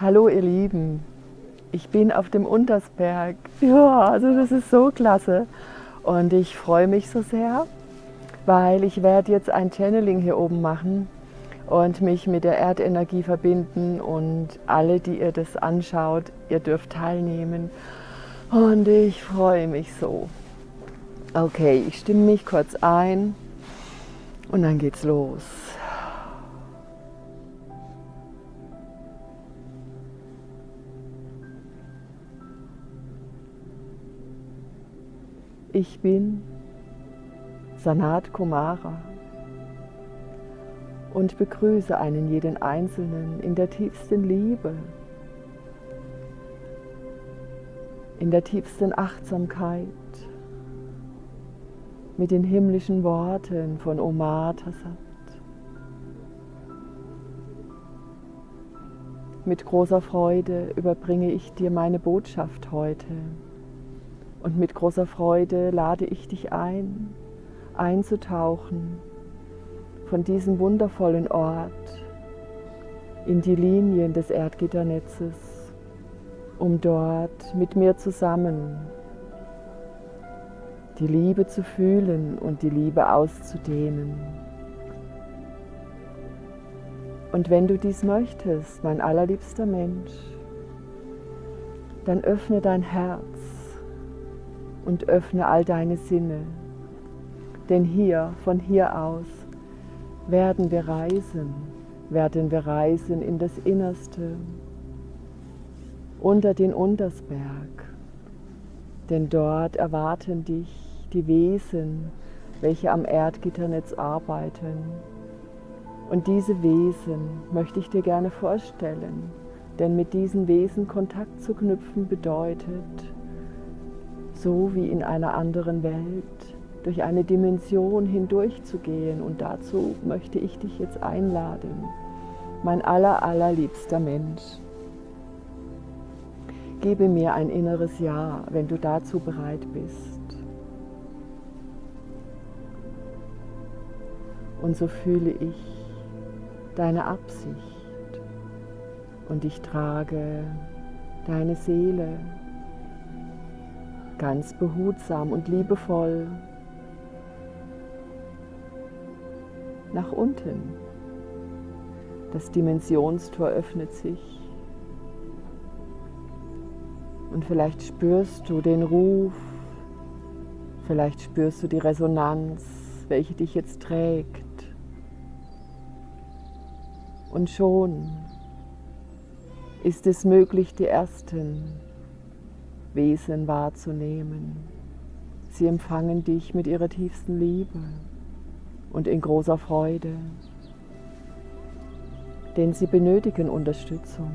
Hallo ihr Lieben, ich bin auf dem Untersberg. Ja, also das ist so klasse. Und ich freue mich so sehr, weil ich werde jetzt ein Channeling hier oben machen und mich mit der Erdenergie verbinden und alle, die ihr das anschaut, ihr dürft teilnehmen. Und ich freue mich so. Okay, ich stimme mich kurz ein und dann geht's los. Ich bin Sanat Kumara und begrüße einen jeden Einzelnen in der tiefsten Liebe, in der tiefsten Achtsamkeit, mit den himmlischen Worten von Omar Tassat. Mit großer Freude überbringe ich dir meine Botschaft heute. Und mit großer Freude lade ich dich ein, einzutauchen von diesem wundervollen Ort in die Linien des Erdgitternetzes, um dort mit mir zusammen die Liebe zu fühlen und die Liebe auszudehnen. Und wenn du dies möchtest, mein allerliebster Mensch, dann öffne dein Herz und öffne all deine Sinne. Denn hier, von hier aus, werden wir reisen, werden wir reisen in das Innerste, unter den Untersberg. Denn dort erwarten dich die Wesen, welche am Erdgitternetz arbeiten. Und diese Wesen möchte ich dir gerne vorstellen, denn mit diesen Wesen Kontakt zu knüpfen bedeutet, so wie in einer anderen Welt, durch eine Dimension hindurchzugehen. Und dazu möchte ich dich jetzt einladen, mein aller, allerliebster Mensch. Gebe mir ein inneres Ja, wenn du dazu bereit bist. Und so fühle ich deine Absicht und ich trage deine Seele ganz behutsam und liebevoll nach unten. Das Dimensionstor öffnet sich und vielleicht spürst du den Ruf, vielleicht spürst du die Resonanz, welche dich jetzt trägt. Und schon ist es möglich, die ersten Wesen wahrzunehmen. Sie empfangen dich mit ihrer tiefsten Liebe und in großer Freude, denn sie benötigen Unterstützung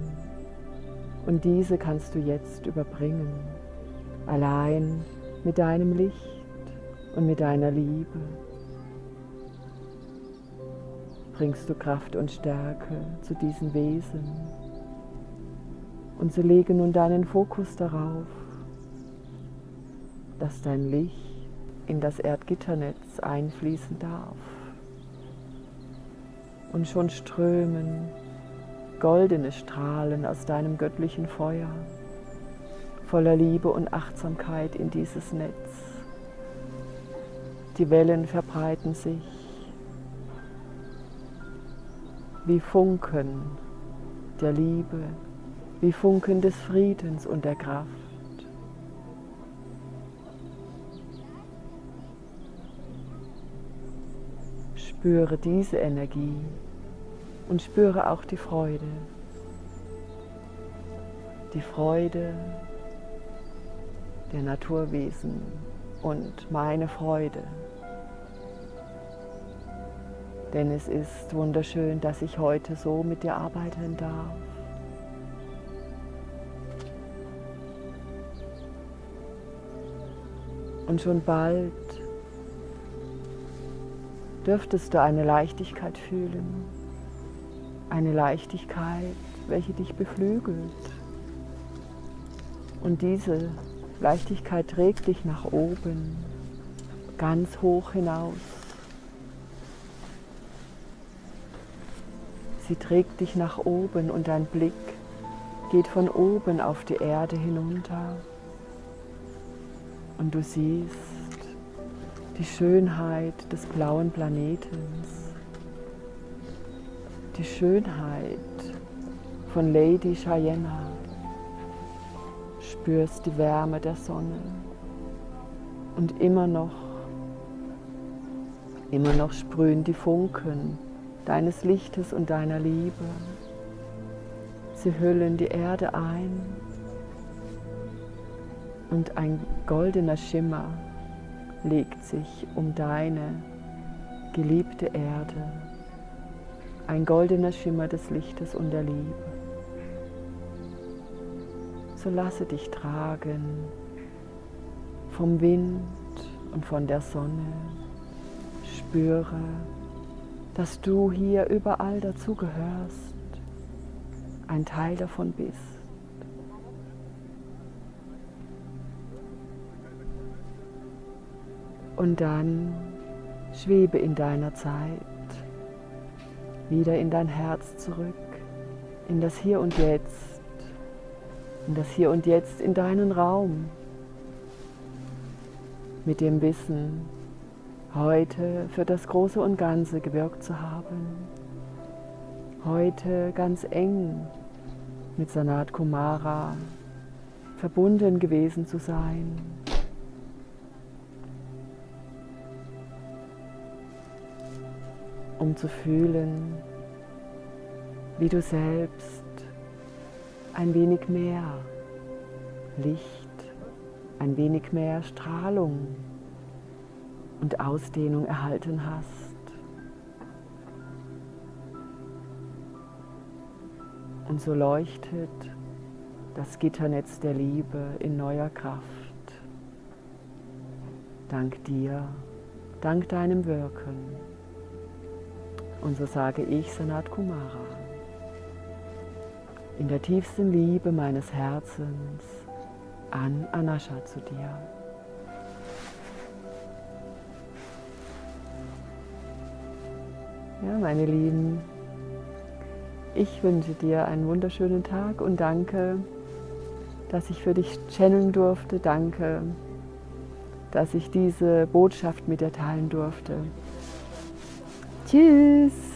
und diese kannst du jetzt überbringen, allein mit deinem Licht und mit deiner Liebe bringst du Kraft und Stärke zu diesen Wesen. Und so lege nun deinen Fokus darauf, dass dein Licht in das Erdgitternetz einfließen darf. Und schon strömen goldene Strahlen aus deinem göttlichen Feuer voller Liebe und Achtsamkeit in dieses Netz. Die Wellen verbreiten sich wie Funken der Liebe, wie Funken des Friedens und der Kraft. Spüre diese Energie und spüre auch die Freude. Die Freude der Naturwesen und meine Freude denn es ist wunderschön, dass ich heute so mit dir arbeiten darf. Und schon bald dürftest du eine Leichtigkeit fühlen. Eine Leichtigkeit, welche dich beflügelt. Und diese Leichtigkeit trägt dich nach oben, ganz hoch hinaus. Sie trägt dich nach oben und dein Blick geht von oben auf die Erde hinunter. Und du siehst die Schönheit des blauen Planetens, die Schönheit von Lady Cheyenne, spürst die Wärme der Sonne. Und immer noch, immer noch sprühen die Funken deines Lichtes und deiner Liebe. Sie hüllen die Erde ein. Und ein goldener Schimmer legt sich um deine geliebte Erde, ein goldener Schimmer des Lichtes und der Liebe. So lasse dich tragen vom Wind und von der Sonne. Spüre, dass du hier überall dazugehörst, ein Teil davon bist. Und dann schwebe in deiner Zeit wieder in dein Herz zurück, in das Hier und Jetzt, in das Hier und Jetzt, in deinen Raum, mit dem Wissen, heute für das Große und Ganze gewirkt zu haben, heute ganz eng mit Sanat Kumara verbunden gewesen zu sein. Um zu fühlen, wie du selbst ein wenig mehr Licht ein wenig mehr Strahlung und Ausdehnung erhalten hast. Und so leuchtet das Gitternetz der Liebe in neuer Kraft. Dank dir, dank deinem Wirken. Und so sage ich Sanat Kumara. In der tiefsten Liebe meines Herzens an Anascha zu dir. Ja, meine Lieben, ich wünsche dir einen wunderschönen Tag und danke, dass ich für dich channeln durfte. Danke, dass ich diese Botschaft mit dir teilen durfte. Tschüss!